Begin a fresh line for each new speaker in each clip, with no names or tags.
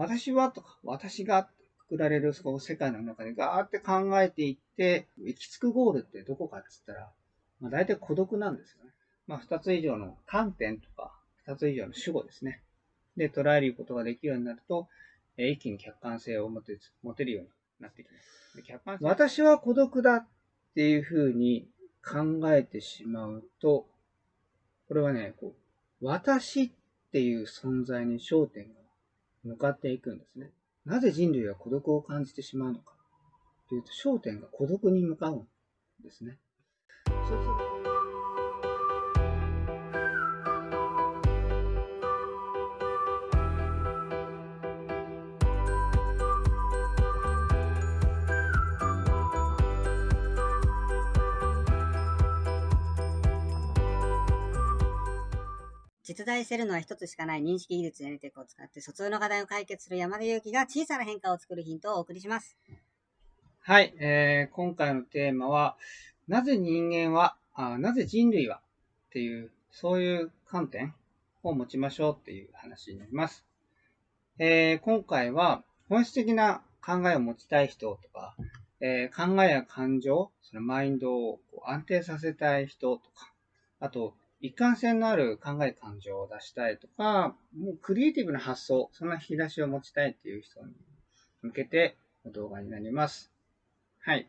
私はとか、私がくくられるその世界の中でガーって考えていって、行き着くゴールってどこかって言ったら、まあ、大体孤独なんですよね。まあ、二つ以上の観点とか、二つ以上の主語ですね。で、捉えることができるようになると、え一気に客観性を持て持てるようになってきます。で客観性私は孤独だっていうふうに考えてしまうと、これはね、こう私っていう存在に焦点が向かっていくんですね。なぜ人類は孤独を感じてしまうのかというと、焦点が孤独に向かうんですね。そうすると
実在しているのは一つしかない認識技術 NTEC を使って疎通の課題を解決する山田裕貴が小さな変化を作るヒントをお送りします。
はい、えー、今回のテーマは、なぜ人間は、あなぜ人類はっていう、そういう観点を持ちましょうっていう話になります。えー、今回は本質的な考えを持ちたい人とか、えー、考えや感情、そのマインドを安定させたい人とか、あと、一貫性のある考え感情を出したいとか、もうクリエイティブな発想、そんな引き出しを持ちたいっていう人に向けて動画になります。はい。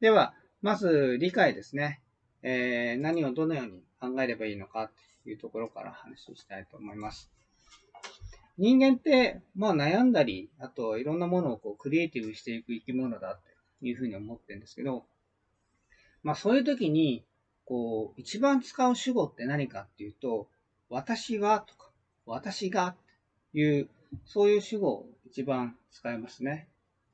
では、まず理解ですね。えー、何をどのように考えればいいのかっていうところから話をしたいと思います。人間って、まあ悩んだり、あといろんなものをこうクリエイティブしていく生き物だっていうふうに思ってるんですけど、まあそういう時に、こう、一番使う主語って何かっていうと、私はとか、私がっていう、そういう主語を一番使いますね。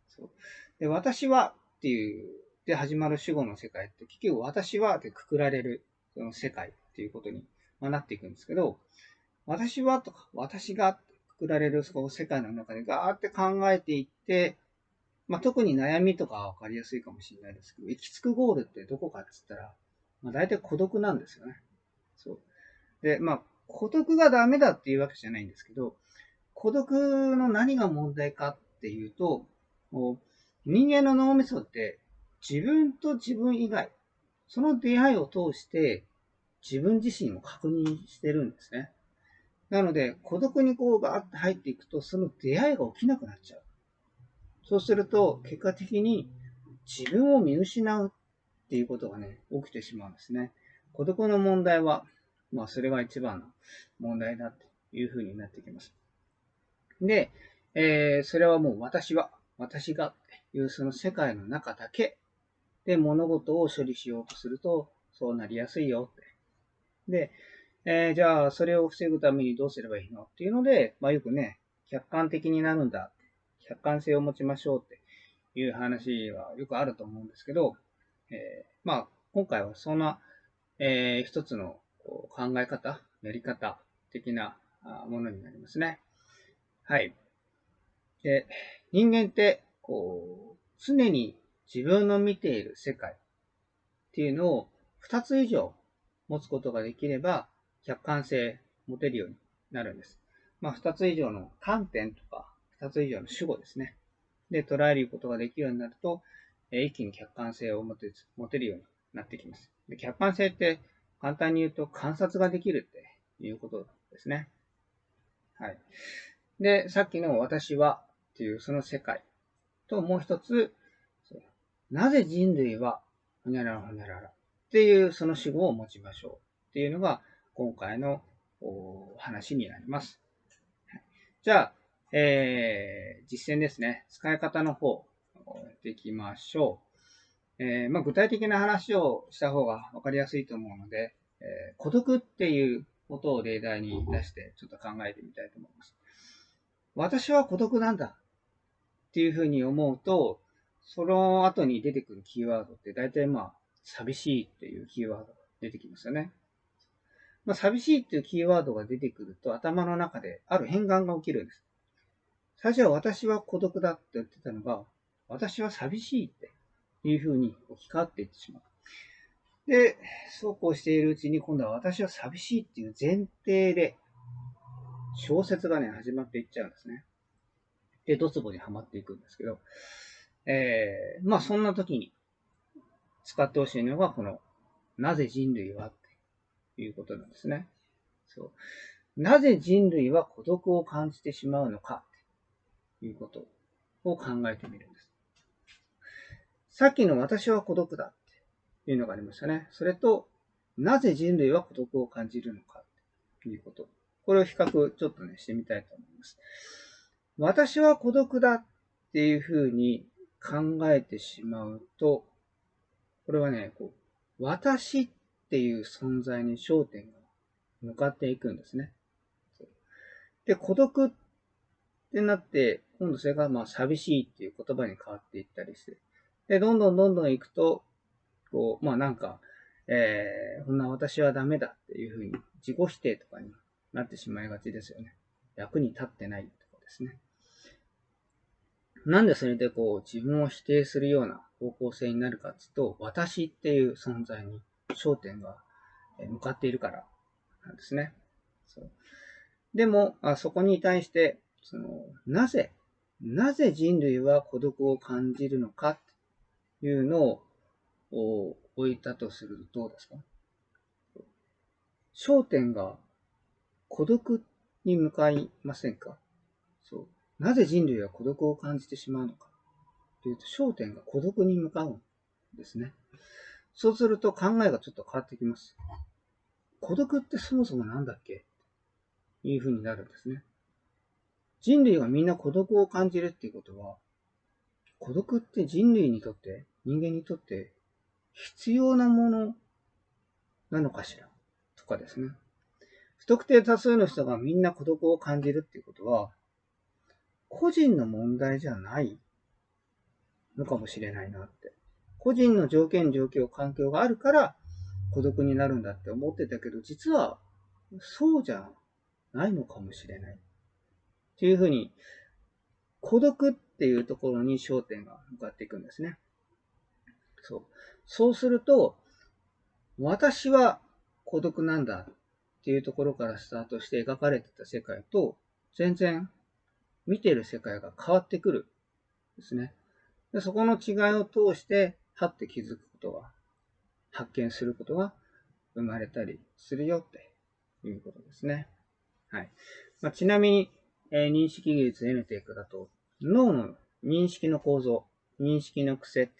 そうで私はっていう、で始まる主語の世界って、結局私はってくくられるその世界っていうことになっていくんですけど、私はとか、私がくくられるその世界の中でガーって考えていって、まあ、特に悩みとかはわかりやすいかもしれないですけど、行き着くゴールってどこかって言ったら、まあ、大体孤独なんですよね。そう。で、まあ、孤独がダメだっていうわけじゃないんですけど、孤独の何が問題かっていうと、もう人間の脳みそって自分と自分以外、その出会いを通して自分自身を確認してるんですね。なので、孤独にこうバーって入っていくと、その出会いが起きなくなっちゃう。そうすると、結果的に自分を見失うっていうことがね、起きてしまうんですね。孤独の問題は、まあ、それが一番の問題だっていうふうになってきます。で、えー、それはもう私は、私がっていうその世界の中だけで物事を処理しようとすると、そうなりやすいよって。で、えー、じゃあ、それを防ぐためにどうすればいいのっていうので、まあよくね、客観的になるんだ。客観性を持ちましょうっていう話はよくあると思うんですけど、えー、まあ、今回はそんな、えー、一つの考え方、やり方的なものになりますね。はい。で、人間って、こう、常に自分の見ている世界っていうのを二つ以上持つことができれば、客観性持てるようになるんです。まあ、二つ以上の観点とか、二つ以上の主語ですね。で、捉えることができるようになると、一気に客観性を持て持てるようになってきます。で客観性って簡単に言うと観察ができるっていうことですね。はい。で、さっきの私はっていうその世界ともう一つ、なぜ人類はほにゃららほにゃららっていうその主語を持ちましょうっていうのが今回の話になります。じゃあ、えー、実践ですね。使い方の方ていきましょう。えー、まあ、具体的な話をした方が分かりやすいと思うので、えー、孤独っていうことを例題に出してちょっと考えてみたいと思います。私は孤独なんだっていうふうに思うと、その後に出てくるキーワードって大体まあ、寂しいっていうキーワードが出てきますよね。まあ、寂しいっていうキーワードが出てくると頭の中である変換が起きるんです。最初は私は孤独だって言ってたのが、私は寂しいっていうふうに置き換わっていってしまう。で、そうこうしているうちに今度は私は寂しいっていう前提で小説がね、始まっていっちゃうんですね。で、ドツボにはまっていくんですけど、えー、まあそんな時に使ってほしいのが、この、なぜ人類はっていうことなんですね。そう。なぜ人類は孤独を感じてしまうのかということを考えてみるんです。さっきの私は孤独だっていうのがありましたね。それと、なぜ人類は孤独を感じるのかということ。これを比較ちょっとね、してみたいと思います。私は孤独だっていうふうに考えてしまうと、これはね、こう私っていう存在に焦点が向かっていくんですね。で、孤独ってなって、今度それがまあ寂しいっていう言葉に変わっていったりして、で、どんどんどんどん行くと、こう、まあなんか、えー、こんな私はダメだっていうふうに自己否定とかになってしまいがちですよね。役に立ってないとかですね。なんでそれでこう自分を否定するような方向性になるかっていうと、私っていう存在に焦点が向かっているからなんですね。そうでもあ、そこに対して、その、なぜ、なぜ人類は孤独を感じるのかというのを置いたとするとどうですか？焦点が孤独に向かいませんか？そう。なぜ人類は孤独を感じてしまうのか？というと、焦点が孤独に向かうんですね。そうすると考えがちょっと変わってきます。孤独ってそもそも何だっけ？いうふうになるんですね。人類がみんな孤独を感じるっていうことは、孤独って人類にとって、人間にとって必要なものなのかしら？とかですね。不特定多数の人がみんな孤独を感じるっていうことは、個人の問題じゃないのかもしれないなって。個人の条件、状況、環境があるから孤独になるんだって思ってたけど、実はそうじゃないのかもしれない。っていうふうに、孤独っていうところに焦点が向かっていくんですね。そう。そうすると、私は孤独なんだっていうところからスタートして描かれてた世界と、全然見てる世界が変わってくるですね。でそこの違いを通して、はって気づくことが、発見することが生まれたりするよっていうことですね。はい。まあ、ちなみに、えー、認識技術 N テイクだと、脳の認識の構造、認識の癖って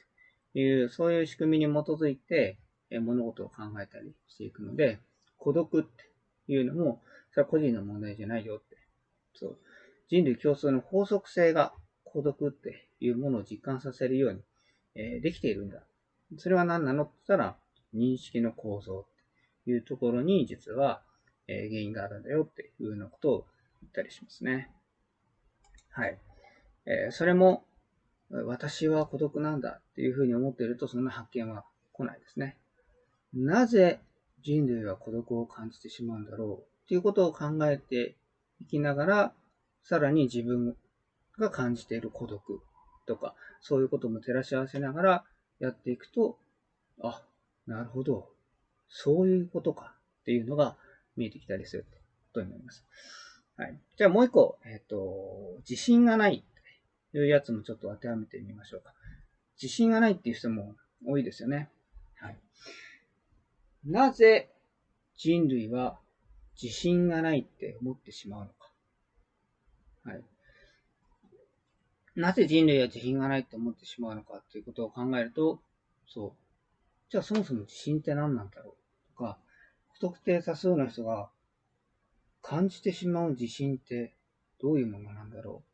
いう、そういう仕組みに基づいて、え、物事を考えたりしていくので、孤独っていうのも、それは個人の問題じゃないよって。そう。人類共通の法則性が孤独っていうものを実感させるように、えー、できているんだ。それは何なのって言ったら、認識の構造っていうところに実は、え原因があるんだよっていうようなことを言ったりしますね。はい。えそれも、私は孤独なんだっていうふうに思っていると、そんな発見は来ないですね。なぜ人類は孤独を感じてしまうんだろうっていうことを考えていきながら、さらに自分が感じている孤独とか、そういうことも照らし合わせながらやっていくと、あ、なるほど。そういうことかっていうのが見えてきたりすることになります。はい。じゃあもう一個、えっ、ー、と、自信がないいうやつもちょっと当てはめてみましょうか。自信がないっていう人も多いですよね。はい。なぜ人類は自信がないって思ってしまうのか。はい。なぜ人類は自信がないって思ってしまうのかということを考えると、そう。じゃあそもそも自信って何なんだろうとか、不特定多数の人が感じてしまう自信ってどういうものなんだろう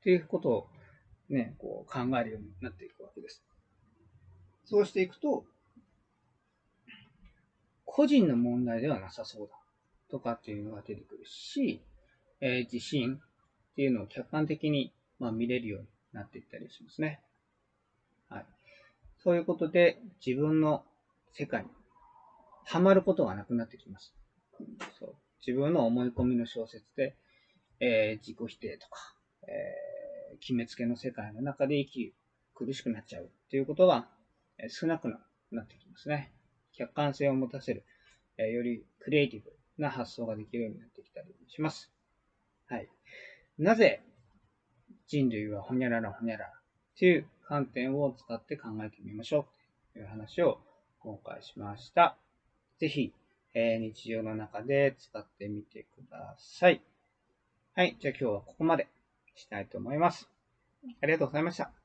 っていうことをね、こう考えるようになっていくわけです。そうしていくと、個人の問題ではなさそうだとかっていうのが出てくるし、えー、自信っていうのを客観的に、まあ、見れるようになっていったりしますね。はい。そういうことで自分の世界にハマることがなくなってきます。そう自分の思い込みの小説で、えー、自己否定とか、えー、決めつけの世界の中で生き苦しくなっちゃうっていうことは少なくなってきますね。客観性を持たせる、よりクリエイティブな発想ができるようになってきたりします。はい。なぜ人類はほにゃららほにゃらっていう観点を使って考えてみましょうという話を今回しました。ぜひ、えー、日常の中で使ってみてください。はい。じゃあ今日はここまで。したいと思います。ありがとうございました。